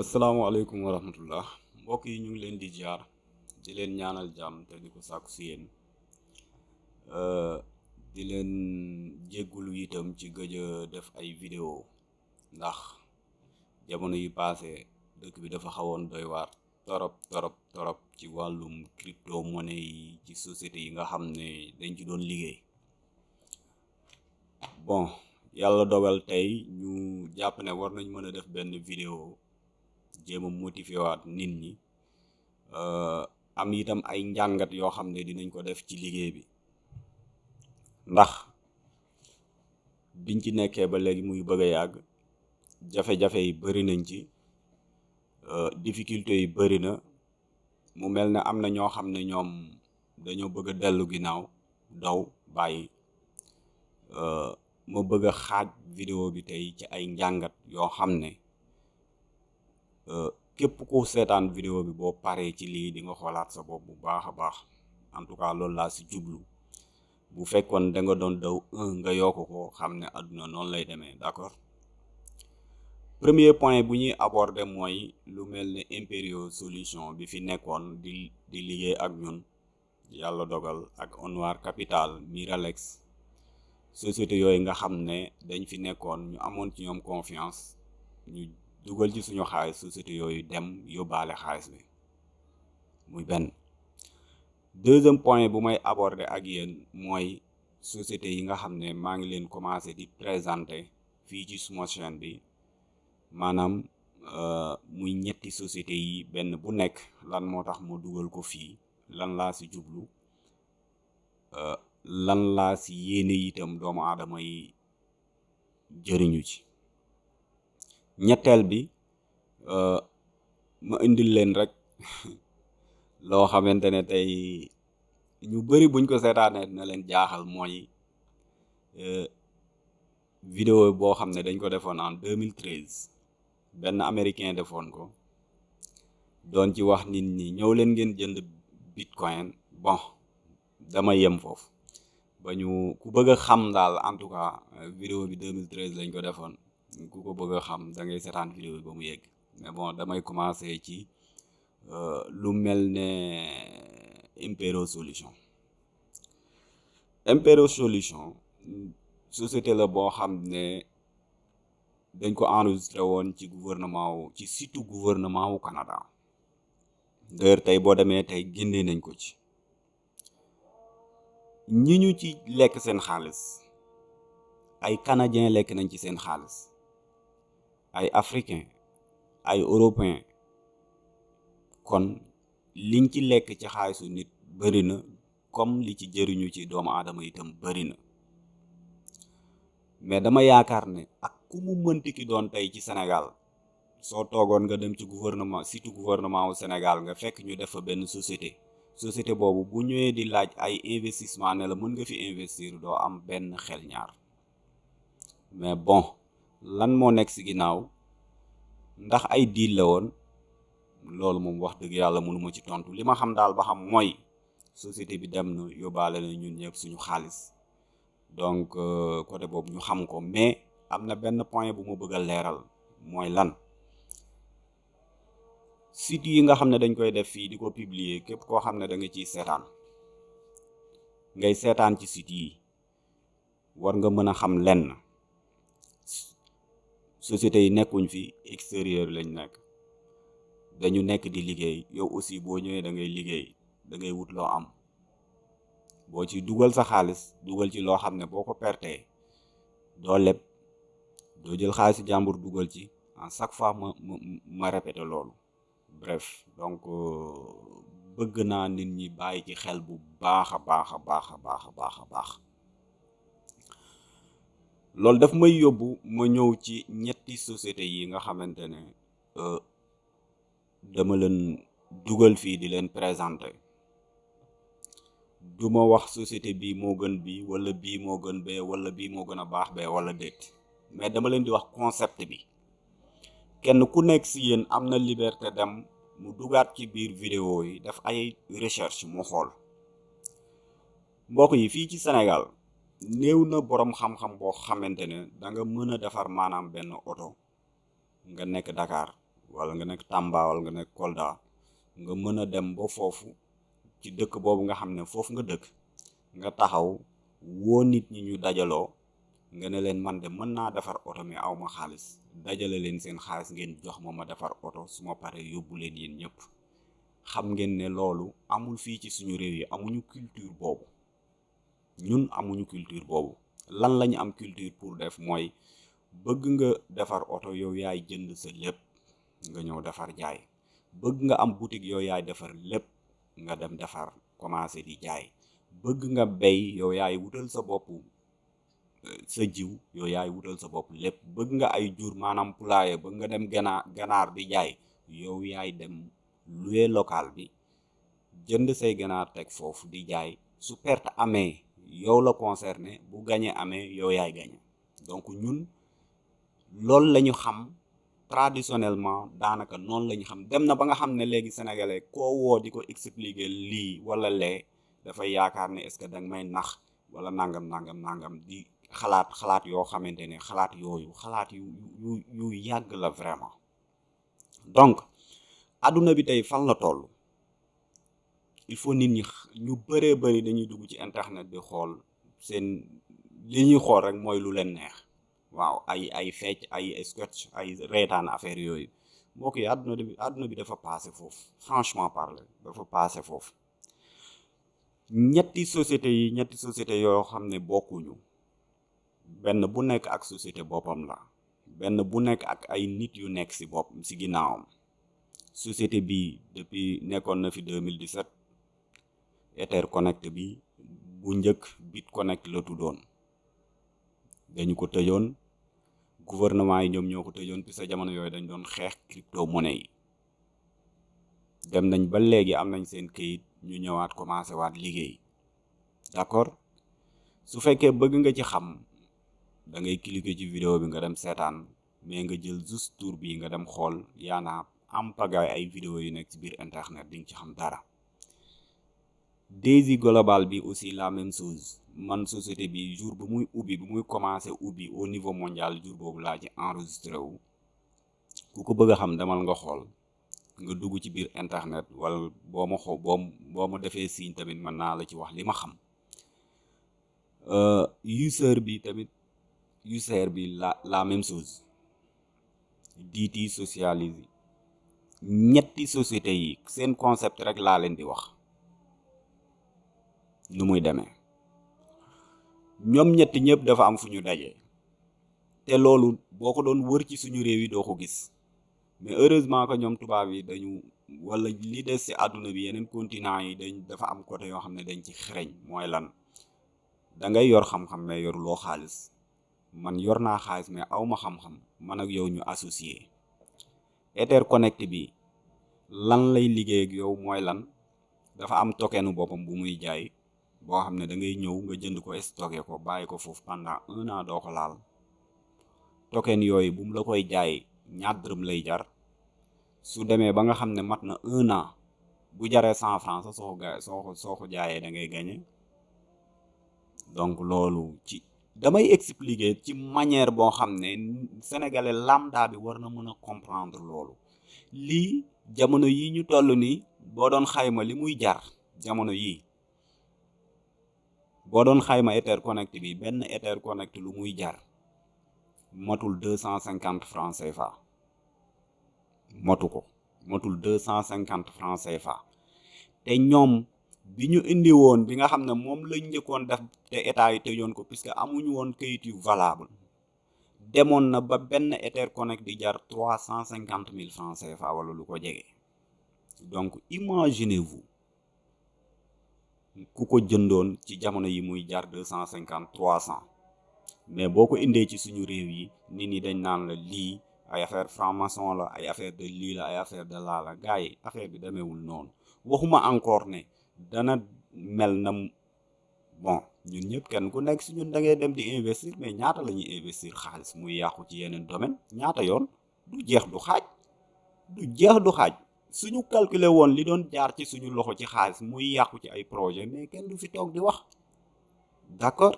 asalaamaaleykum wa rahmatullah. Mbokk yi ñu ngi leen di jaar di leen ñaanal jàmm te di ko sàkku si yéen. Di leen jéggulu itam ci gëj a def ay vidéo ndax jamono yi passé dëkk bi dafa xawoon doy waar torop torop torop ci wàllum crypto monnaie yi ci société yi nga xam ne dañ ci doon liggéey. Bon yàlla dogal tey ñu jàpp ne war nañ mën a def benn vidéo jéem a motiver waat nit ñi am itam ay njàngat yoo xam ne dinañ ko def ci liggéey bi. Ndax biñ ci nekkee ba léegi muy bëgg a yàgg jafe-jafe yi bari nañ ci difficulté yi bari na. Mu mel ne am na ñoo xam ne ñoom dañoo bëgg a dellu ginnaaw daw bàyyi. Ma bëgg a xaaj vidéo bi tey ci ay njàngat yoo xam ne képp ku seetaan vidéo bi boo paree ci lii di nga xoolaat sa bopp bu baax baax. En tout cas loolu laa si jublu. Bu fekkoon da nga doon daw un nga yokk ko xam ne àdduna noonu lay demee d'accord? Premier point bu ñuy aborder mooy lu mel ne Imperio solution bi fi nekkoon di di liggéey ak ñun yàlla dogal ak Onwar Capital Miralex. Société yooyu nga xam ne dañ fi nekkoon ñu amoon ci ñoom confiance ñu dugal ci suñu xaalis société yooyu dem yóbbaale xaalis bi muy benn deuxième point bu may aborder ak yéen mooy société yi nga xam ne maa ngi leen commencé di présenter fii ci suma chaîne bi maanaam muy ñetti société yi benn bu nekk lan moo tax ma dugal ko fii, lan laa si jublu lan laa si yéene itam doomu aadama yi jëriñu ci ñetteel bi ma indil leen rek loo xamante ne tey ñu bari buñ ko seetaanee na leen jaaxal mooy vidéo boo xam ne dañ ko defoon en 2013 benn américain defoon ko doon ci wax nit ñi ñëw leen ngeen jënd bitcoin. Bon dama yem foofu. Ba ñu ku bëgg xam daal en tout cas vidéo bi 2013 lañ ko defoon ku ko bëgg a xam da ngay seetaan vidéo bi ba mu yegg. Mais bon damay commencer ci lu mel ne Impero Solution. Impero Solution société la boo xam ne dañ ko enregistré woon ci gouvernement ci site gouvernement wu Canada. D'ailleurs tey boo demee tey génnee nañ ko ci. Ñi ñu ci lekk seen xaalis ay canadien lekk nañ ci seen xaalis ay africain ay européen kon liñ ci lekk ci xaalisu nit bari na comme li ci jëriñu ci doomu aadama itam bari na. Mais dama yaakaar ne ak ku mu mënti ki doon tey ci Sénégal soo toogoon nga dem ci gouvernement surtout gouvernement wu Sénégal nga fekk ñu def fa benn société. Société boobu bu ñëwee di laaj ay investissement ne la mën nga fi investir doo am benn xel ñaar. Mais bon lan moo nekk ci ginnaaw ndax ay diil la woon loolu moom wax dëgg yàlla mënuma ci tontu. Li ma xam daal ba xam mooy société bi dem na yóbbaale na ñun ñëpp suñu xaalis. Donc côté boobu ñu xam ko mais am na benn point bu ma bëgg a leeral mooy lan. Site yi nga xam ne dañ koy def fii di ko publier képp koo xam ne da nga ciy seetaan ngay seetaan ci site yi war nga mën a xam lenn société yi nekkuñ fi extérieur lañ nekk. Dañu nekk di liggéey. Yow aussi boo ñëwee da ngay liggéey da ngay wut loo am. Boo ci dugal sa xaalis dugal ci loo xam ne boo ko pertee doo leb doo jël xaalisu jàmbur dugal ci en chaque fois ma ma ma répété loolu. Bref donc bëgg naa nit ñi bàyyi ci xel bu baax a baax a baax a baax a baax a baax loolu daf may yóbbu ma ñëw ci ñetti société yi nga xamante ne dama leen dugal fii di leen présenter. Du ma wax société bii moo gën bii wala bii moo gën bee wala bii moo gën a baax bee wala déet mais dama leen di wax concept bi. Kenn ku nekk si yéen am na liberté dem mu dugaat ci biir vidéo yi def ay recherche mu xool. Mbokk yi fii ci Sénégal néew na boroom xam-xam boo xamante ne da nga mën a defar maanaam benn oto. Nga nekk Dakar wala nga nekk Tamba wala nga nekk Kolda nga mën a dem ba foofu ci dëkk boobu nga xam ne foofu nga dëkk nga taxaw woo nit ñi ñu dajaloo nga ne leen man de mën naa defar oto mi aw ma xaalis. Dajale leen seen xaalis ngeen jox ma ma defar oto su ma paree yóbbu leen yéen ñëpp. Xam ngeen ne loolu amul fii ci suñu réew yi amuñu culture boobu ñun amuñu culture boobu. Lan lañu am culture pour def mooy bëgg nga defar oto yow yaay jënd sa lépp nga ñëw defar jaay. Bëgg nga am boutique yow yaay defar lépp nga dem defar commencé di jaay. Bëgg nga bay yow yaay wutal sa bopp sa jiw yow yaay wutal sa bopp lépp. Bëgg nga ay jur maanaam poulailler bëgg nga dem ganaar ganaar di jaay yow yaay dem louer local bi jënd say ganaar teg foofu di jaay. Su perte amee yow la concerné bu gañe amee yow yaay gañe. Donc ñun loolu lañu xam traditionnellement daanaka noonu la ñu xam. Dem na ba nga xam ne léegi sénégalais koo woo di ko expliquer lii wala lee dafay yaakaar ne est-ce que danga may nax wala nangam nangam nangam. Di xalaat xalaat yoo xamante ne xalaat yooyu xalaat yu yu yàgg la vraiment. Donc adduna bi tey fan la toll il faut nit ñi ñu bëri dañuy dugg internet bi xool seen li ñuy xool rek mooy lu leen neex. Waaw ay ay fecc ay sketch franchement parler dafa passé foofu. Ñetti société yi ñetti société yoo xam ne bokkuñu. Benn bu nekk ak société boppam la. Benn bu nekk ak ay nit yu nekk bopp ginnaawam. Société depuis nekkoon na fi 2017 Etherconnect bi bu njëkk BitConnect la tuddoon. Dañu ko tëjoon. Gouvernement yi ñoom ñoo ko tëjoon puisque jamono yooyu dañ doon xeex crypto monnaie yi. Dem nañ ba léegi am nañ seen këyit ñu ñëwaat commencé waat liggéey. D'accord? Su fekkee bëgg nga ci xam da ngay cliquer ci vidéo bi nga dem seetaan mais nga jël juste tour bi nga dem xool yaana am pagaay ay vidéo yu nekk ci biir internet di ci xam dara Daisy Global bi aussi la même chose. Man société bi jour bu muy ubbi bu muy commencé ubbi au niveau mondial jour boobu laa ci enregistré wu. Ku ko bëgg xam demal nga xool. Nga dugg ci biir internet wala boo ma xoo boo boo ma defee signe tamit mën naa la ci wax li ma xam. User bi tamit user bi la la même chose. DT socialise. Ñetti société yi seen concept rek laa leen di wax nu muy demee. Ñoom ñetti ñëpp dafa am fu ñu daje. Te loolu boo ko doon wër ci suñu réew yi doo ko gis. Mais heureusement que ñoom tubaab yi dañu wala li des ci àdduna bi yeneen continent yi dañ dafa am côté yoo xam ne dañ ci xereñ. Mooy lan? Da ngay yor xam-xam mais yoruloo xaalis. Man yor naa xaalis mais aw ma xam-xam. Man ak yow ñu associé. Etherconnect bi lan lay liggéey ak yow mooy lan? Dafa am tokenu boppam bu muy jaay boo xam ne da ngay ñëw nga jënd ko stocké ko bàyyi ko foofu pendant un an doo ko laal. Token yooyu bu mu la koy jaay ñaar dërëm lay jar. Su demee ba nga xam ne mat na un an bu jaree cent francs sax soo ko ga soo ko soo ko jaayee da ngay gagné. Donc loolu ci damay expliquer ci manière boo xam ne sénégalais lambda bi war na mën a comprendre loolu. Lii jamono yi ñu toll nii boo doon xayma li muy jar jamono yii boo doon xayma Etherconnect bi benn Etherconnect lu muy jar motul deux cent cinquante francs CFA. Motu ko motul deux francs CFA. Te ñoom bi indi woon bi nga xam ne moom lañ njëkkoon def te état yi tëjoon ko puisque amuñu woon kayit yu valable demoon na ba benn Etherconnect di jar trois cent cinquante mille francs CFA wala lu ko jege. Donc imaginez-vous ku ko jëndoon ci jamono yi muy trois cent. Mais boo ko indee ci suñu réew yi nit ñi dañ naan la lii ay affaire franc-maçon la ay affaire de lii la ay affaire de laa la. Gars affaire bi demeewul noonu. Waxuma encore ne dana mel na bon ñun ñëpp kenn ku nekk si ñun da ngay dem di investir mais ñaata la ñuy investir xaalis muy yàqu ci yeneen domaine? Ñaata yoon? Du jeex du xaaj. Du jeex du xaaj suñu calculer woon li doon jaar ci suñu loxo ci xaalis muy yàqu ci ay projet mais kenn du fi toog di wax. D'accord?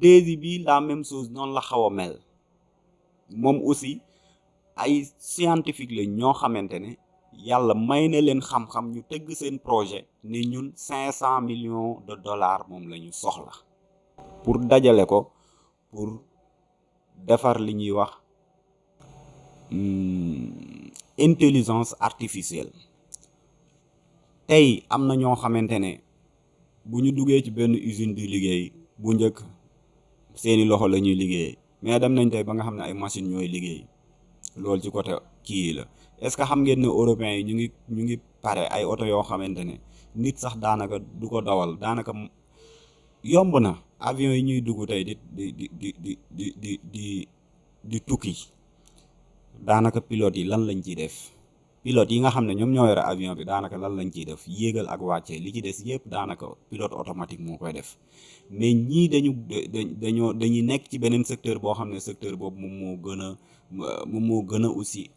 Daisy bi la même chose noonu la xaw a mel. Moom aussi ay scientifique la ñoo xamante ne yàlla may na leen xam-xam ñu tëgg seen projet ne ñun cinq cent millions de dollars moom la ñu soxla. Pour dajale ko pour defar li ñuy wax intelligence artificielle. Tey am na ñoo xamante ne bu ñu duggee ci benn usine di liggéey, bu njëkk seeni loxo la ñuy liggéey, mais dem nañ tey ba nga xam ne ay machine ñooy liggéey. Loolu ci côté kii la. Est-ce que xam ngeen ne européens yi ñu ngi ñu ngi pare ay oto yoo xamante ne nit sax daanaka du ko dawal, daanaka yomb na. Avion yi ñuy dugg tey di di di di di di di di di tukki. Daanaka pilote yi lan lañ ciy def. Pilote yi nga xam ne ñoom ñoo yore avion bi daanaka lan lañ ciy def. Yéegal ak wàccee li ci des yëpp daanaka pilote automatique moo koy def. Mais ñii dañu dañoo dañuy nekk ci beneen secteur boo xam ne secteur boobu moom moo gën a moom moo gën a aussi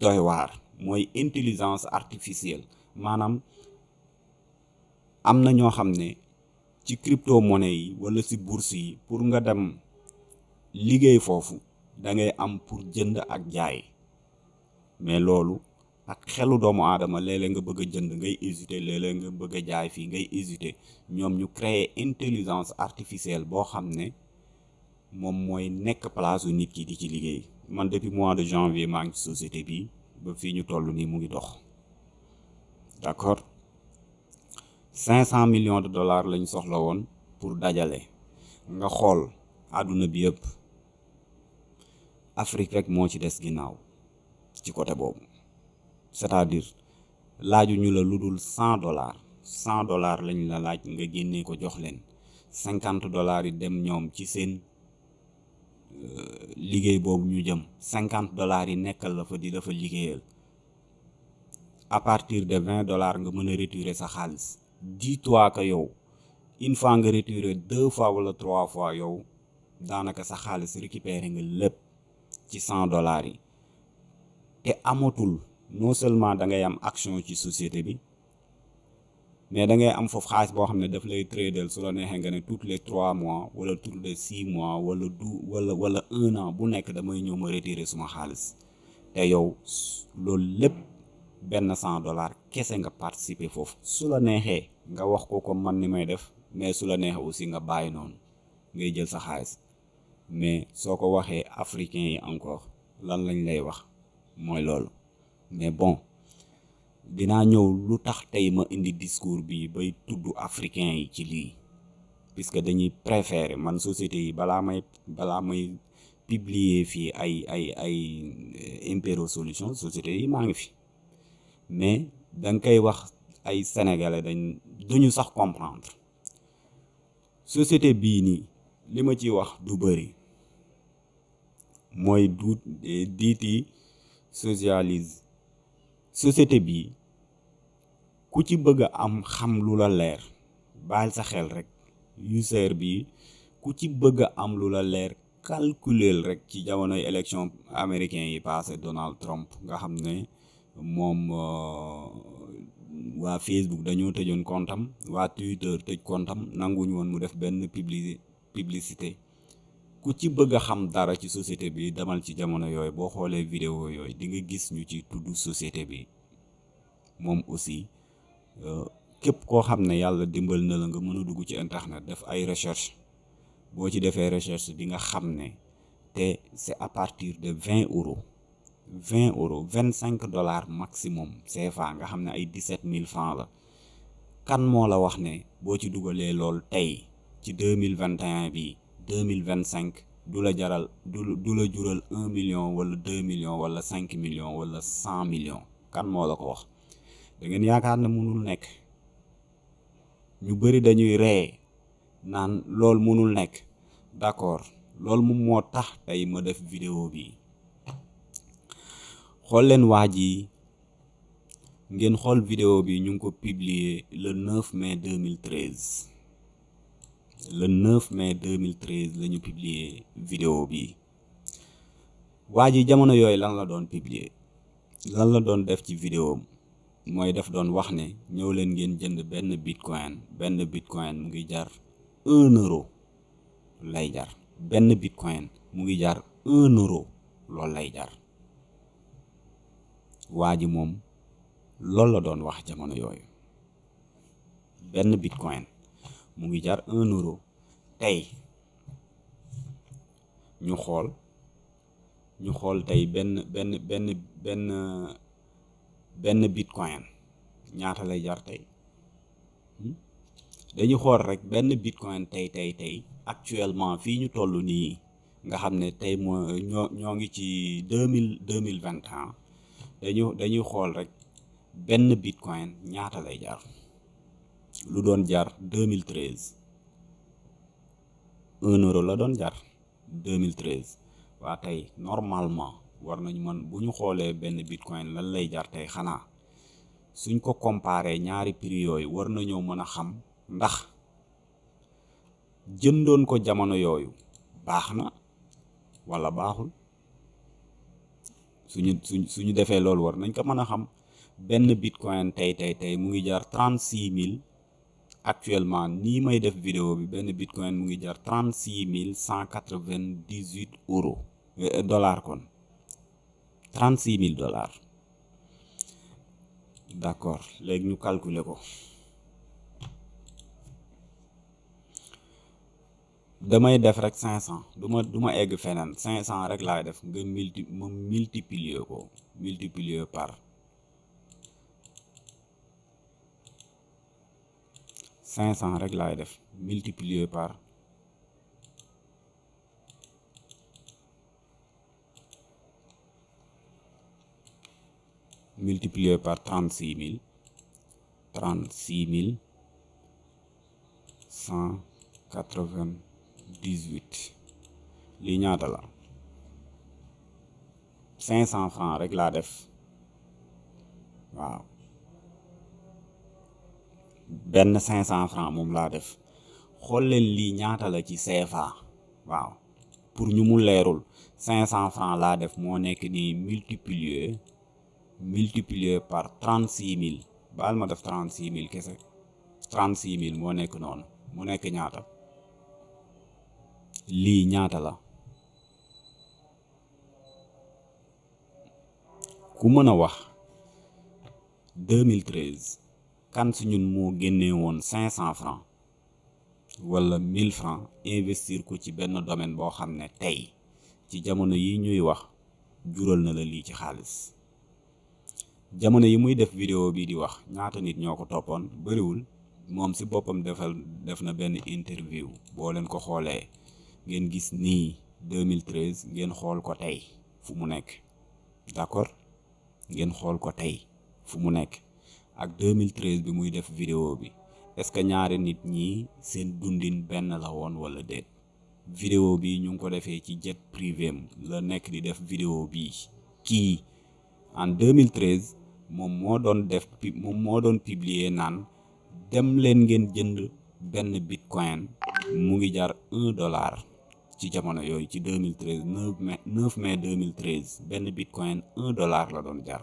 doy waar. Mooy intelligence artificielle. Maanaam am na ñoo xam ne ci crypto monnaie yi wala si bourse yi pour nga dem liggéey foofu da ngay am pour jënd ak jaay. Mais loolu ak xelu doomu aadama léeg-léeg nga bëgg a jënd ngay hésiter léeg-léeg nga bëgg a jaay fii ngay hésiter. Ñoom ñu créer intelligence artificielle boo xam ne moom mooy nekk place u nit ki di ci liggéey. Man depuis mois de janvier maa ngi ci société bi ba fii ñu toll nii mu ngi dox. D'accord? cinq cent millions de dollars lañ soxla woon pour dajale. Nga xool àdduna bi yëpp Afrique rek moo ci des ginnaaw ci côté boobu. C'est-à-dire laaju ñu la lu dul cent dollars. Cent dollars lañ la laaj nga génnee ko jox leen. Cinquante dollars yi dem ñoom ci seen liggéey boobu ñu jëm. Cinquante dollars yi nekkal la fa di la fa liggéeyal. À partir de vingt dollars nga mën a retirer sa xaalis. Dis-toi que yow une fois nga retirer deux fois wala trois fois yow daanaka sa xaalis récupérer nga lépp ci cent dollars yi. Te amatul non seulement da ngay am action ci société mais da ngay am foofu xaalis boo xam ne daf lay tous les trois mois wala tous les six mois wala du wala wala un an bu nekk damay ñëw ma retirer suma xaalis. Te yow loolu lépp benn cent dollars kese nga participer la nga wax mais su la aussi nga sa mais soo ko waxee africains yi encore lan lañ lay wax mooy loolu. Mais bon dinaa ñëw lu tax tey ma indi discours bi bay tudd africain yi ci lii. Puisque dañuy préférer man société yi balaa may balaa may publier fii ay ay ay impéro solution société yi maa ngi fi. Mais da nga koy wax ay sénégalais dañ duñu sax comprendre. Société bii nii li ma ci wax du bëri mooy du diiti socialise société bii ku ci bëgg am xam lu la leer baal sa xel rek user bi ku ci bëgg am lu la leer calculer rek ci jamonoy élection américain yi passé Donald Trump nga xam ne moom waa Facebook dañoo tëjoon kontam waa Twitter tëj kontam nanguñu woon mu def publi publicité ku ci bëgg xam dara ci société bi demal ci jamono yooyu boo xoolee vidéo yooyu di nga gis ñu ci tudd société bi. Moom aussi képp koo xam ne yàlla dimbal na la nga mën a dugg ci internet def ay recherche. Boo ci defee recherche di nga xam ne te c'est à partir de vingt euros vingt euros vingt cinq dollars maximum CFA nga xam ne ay dix-sept mille francs la. Kan moo la wax ne boo ci dugalee lool tey ci deux mille vingt et un bi deux mille vingt cinq du la jaral du la jural million wala deux millions wala cinq millions wala cent millions kan la ko wax? Da ngeen yaakaar ne mënul nekk. Ñu dañuy ree naan d'accord loolu moom moo tax tey ma vidéo bi. Xool leen waa ngeen vidéo bi ñu publier le 9 mai 2013 le 9 mai 2013 la ñu publier vidéo bi. Jamono lan la vidéo mooy def doon wax leen ngeen jënd bitcoin. Benn bitcoin mu ngi jar euro lay jar. Bitcoin mu ngi jar un euro loolu lay jar. Waa la bitcoin mu ngi jar un euro. Tey ñu xool ñu xool tey benn benn benn benn benn bitcoin ñaata lay jar tey. Dañu xool rek benn bitcoin tey tey tey actuellement fii ñu toll nii nga xam ne tey moo ñoo ñoo ngi ci deux mille deux mille vingt et un. Dañu dañuy xool rek benn bitcoin ñaata lay jar lu doon mille treize. Un euro la doon mille treize. Waa tey normalement war nañu mën bu ñu xoolee benn bitcoin lan lay jar tey xanaa suñ ko comparé ñaari prix yooyu war nañoo mën a xam ndax jëndoon ko jamono yooyu baax na wala baaxul. Suñu suñ suñu defee loolu war nañ ko mën a xam. Benn bitcoin tey tey tey mu ngi six mille actuellement nii may def vidéo bi benn bitcoin mu ngi jar trente six mille cent quatre vingt dix dollars kon. trente six mille dollars. D'accord léegi ñu calculer ko. Damay def rek cinq cent du egg cinq rek def. Nga multiplier par cinq cent rek par trente six mille trente six mille cent quatre vingt dix huit cinq cent francs cinq cent francs moom laa def xool lii ñaata la ci CFA waaw pour ñu mu cinq cent francs laa def moo nekk nii multiplier multiplier par trente six mille baal ma def trente six mille kese trente six mille moo nekk noonu mu nekk ñaata lii ñaata la ku mën a wax 2013 kan su ñun moo génnee 500 francs wala 1000 francs investir ko ci domaine boo xam ne ci jamono yi ñuy wax jural na la lii ci jamono yi muy vidéo bi di wax ñaata nit si na benn interview. Ko gis nii 2013 ngeen ko fu d'accord? Ngeen ko fu ak 2013 bi muy def vidéo bi. Est-ce que ñaari nit ñi seen dundin benn la woon wala déet? Vidéo bi ñu ko defee ci jet privé am. La nekk di def vidéo bi kii en 2013 moom moo doon def moom moo doon publier naan dem leen ngeen jënd benn bitcoin. Mu ngi jar un dollar ci jamono yooyu ci 2013 9 mai 9 mai 2013 benn bitcoin un dollar la doon jar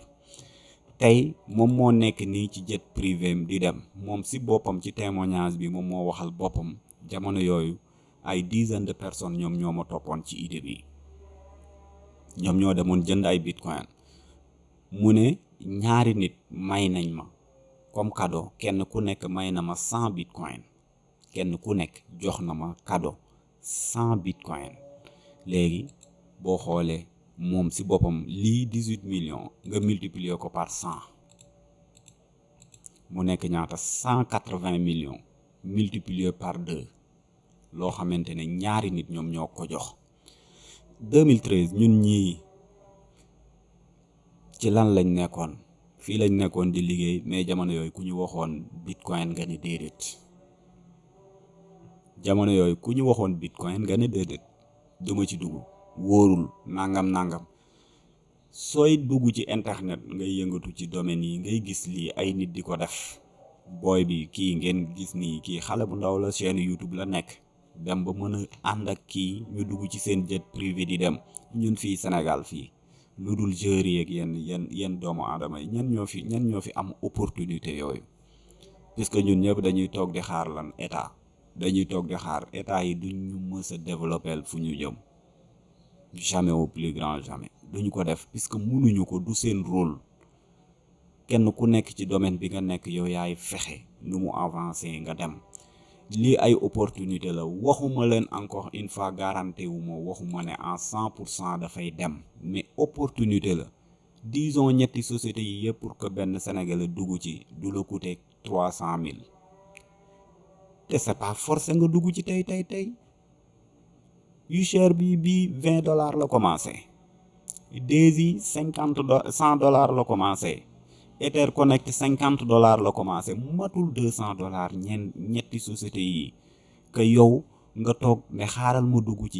tey moom moo nekk nii ci jet privé di dem. Moom si boppam ci témoignage bi moom moo waxal boppam jamono yooyu ay dizaine de personnes ñoom ñoo ma toppoon ci idée bi. Ñoom ñoo demoon jënd ay bitcoin. Mu ne ñaari nit may nañ ma comme cadeau. Kenn ku nekk may na ma cent bitcoin. Kenn ku nekk jox na ma cadeau cent bitcoin. Léegi boo xoolee moom si boppam lii dix huit millions nga multiplier ko par cent. Mu nekk ñaata cent quatre vingt millions multiplier par deux. Loo xamante ne ñaari nit ñoom ñoo ko jox. 2013 ñun ñii ci lan lañ nekkoon? Fii lañ nekkoon di liggéey mais jamono yooyu ku ñu waxoon bitcoin nga ne déedéet. Jamono yooyu ku ñu waxoon bitcoin nga ne déedéet. Duma ci dugg wóorul nangam nangam. Sooy dugg ci internet ngay yëngatu ci domaine yi ngay gis lii ay nit di ko def. Booy bi kii ngeen gis nii kii xale bu ndaw la chaîne YouTube la nekk. Dem ba mën a ànd ak kii ñu dugg ci seen jet privé di dem. Ñun fii Sénégal fii. Lu dul joueurs yeeg yenn yenn yenn doomu aadama yi ñan ñoo fi ñan ñoo fi am opportunité yooyu? Puisque ñun ñëpp dañuy toog di xaar lan état. Dañuy toog di xaar état yi duñ ñu mës a développer fu ñu jëm jamais au plus grand jamais. Duñu ko def puisque mënuñu ko du seen rôle. Kenn ku nekk ci domaine bi nga nekk yow yaay fexe nu mu avancer nga dem. Lii ay opportunité la. Waxuma leen encore une fois garanté wu ma waxuma ne en cent pour cent dafay dem. Mais opportunité la. Disons ñetti sociétés yi yëpp pour que benn Sénégalais dugg ci du la coûter trois cent c'est pas forcé nga dugg ci tey tey tey bi bi vingt dollars la commencé. Daisy cinquante do cent dollars la commencé. Etherconnect cinquante dollars la commencé. Matul deux cent dollars ñen ñetti sociétés que yow nga toog ne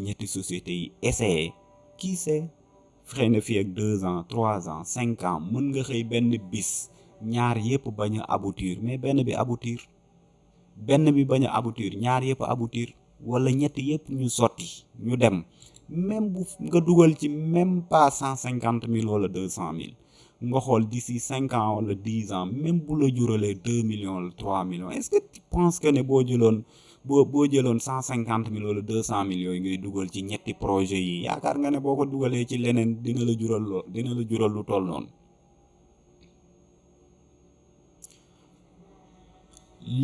ñetti sociétés yi. Qui sait? Fii ak deux ans trois ans cinq ans. Mën nga xëy benn bis. Ñaar aboutir. Mais benn bi aboutir. Benn bi bañ a aboutir. Ñaar aboutir wala ñett yëpp ñu sotti ñu dem. Même bu nga dugal ci même pas cent cinquante mille wala deux cent mille nga xool d'ici cinq ans wala dix ans même bu la juralee deux millions wala trois millions est-ce que tu penses que ne boo jëloon boo boo jëloon cent cinquante mille wala deux cent mille yooyu ngay dugal ci ñetti projet yi yaakaar nga ne boo ko dugalee ci leneen dina la jural loo dina la jural lu toll noonu.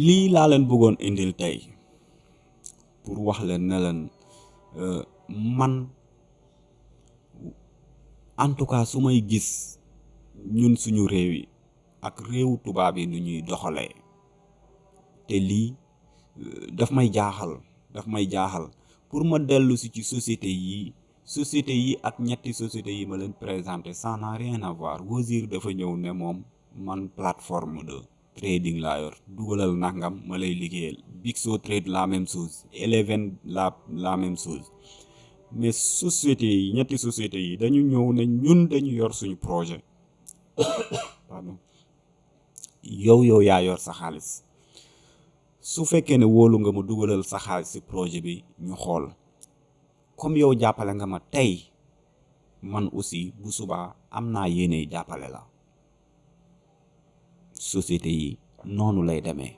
Lii laa leen bëggoon indil tey pour wax leen ne leen man en tout cas su may gis ñun suñu réew yi ak réewu tubaab yi nu ñuy doxalee te lii daf may jaaxal daf may jaaxal pour ma dellu si ci société yi société yi ak ñetti société yi ma leen présenté ça n'a rien à voir. Wozur dafa ñëw ne moom man plateforme de trading laa yor dugalal nangam ma lay liggéeyal Bigso Trade la même chose Eleven la la même chose mais société ñetti société yi dañu ñëw ne ñun dañu yor suñu projet. Pardon. Yow yow yaa yor sa xaalis. Su fekkee ne wóolu nga ma dugalal sa xaalis ci projet bi ñu xool. Comme yow jàppale nga ma tey man aussi bu subaa am naa yéene jàppale la société yi noonu lay demee.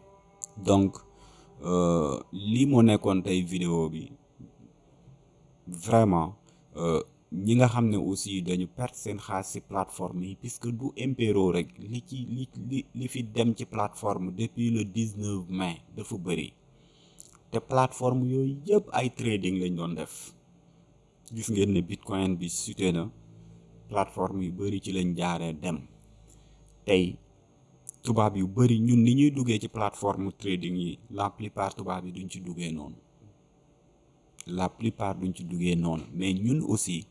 Donc lii moo nekkoon tey vidéo bi. Vraiment ñi nga xam ne aussi dañu perte seen xaalis ci plateforme yi puisque du impéro rek. Li ci li li li fi dem ci plateforme depuis le 19 mai dafa bëri. Te plateforme yooyu yëpp ay trading lañ doon def. Gis ngeen ne bitcoin bi chuté na. Plateforme yu bëri ci lañ jaaree dem. Tey tubaab yu bëri ñun ni ñuy duggee ci plateforme trading yi la plupart tubaab yi duñ ci duggee noonu. La plupart duñ ci duggee noonu. Mais ñun aussi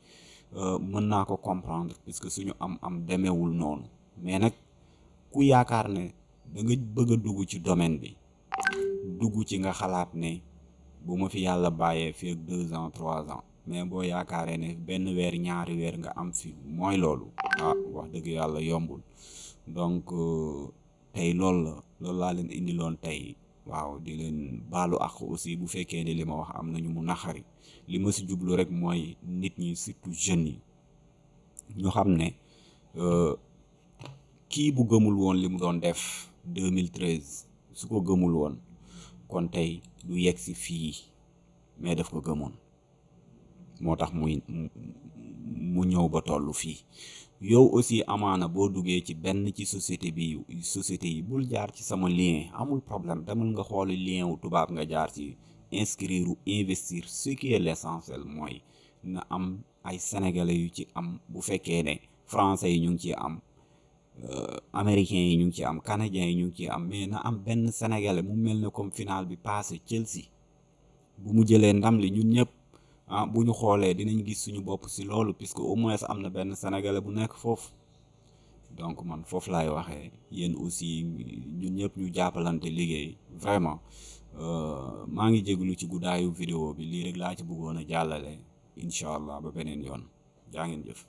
mën naa ko comprendre puisque suñu am am demeewul noonu. Mais nag ku yaakaar ne da nga bëgg a dugg ci domaine bi dugg ci nga xalaat ne bu ma fi yàlla bàyyee fi ak deux ans trois ans mais boo yaakaaree ne benn weer ñaari weer nga am fi mooy loolu. Ah wax dëgg yàlla yombul. Donc tey loolu la loolu laa leen indiloon tey waaw di leen baalu ak aussi bu fekkee ne li ma wax am nañu mu naxari li ma si jublu rek mooy nit ñi surtout jeunes yi ñu xam ne kii bu gëmul woon li mu doon def 2013 su ko gëmul woon kon tey du yegg si fii mais daf ko gëmoon moo tax muy mu ñëw ba tollu fii yow aussi amaana boo duggee ci benn ci société bi société yi bul jaar ci sama lien amul problème demal nga xooli lien wu tubaab nga jaar ci inscrire ou investir. Ce qui est l'essentiel mooy na am ay sénégalais yu ci am bu fekkee ne français yi ñu ngi ci am américains yi ñu ngi ci am canadiens yi ñu ngi ci am mais na am benn sénégalais mu mel comme final bi passé Chelsea bu mu jëlee ndam li ñun ñëpp ah bu ñu xoolee dinañ gis suñu bopp ci loolu puisque au moins am na benn sénégalais bu nekk foofu. Donc man foofu laay waxee yéen aussi ñun ñëpp ñu jàppalante liggéey vraiment. Maa ngi jégalu ci guddaayu vidéo bi lii rek laa ci bëggoon a jàllale. Incha allah ba beneen yoon. Jaa ngeen jëf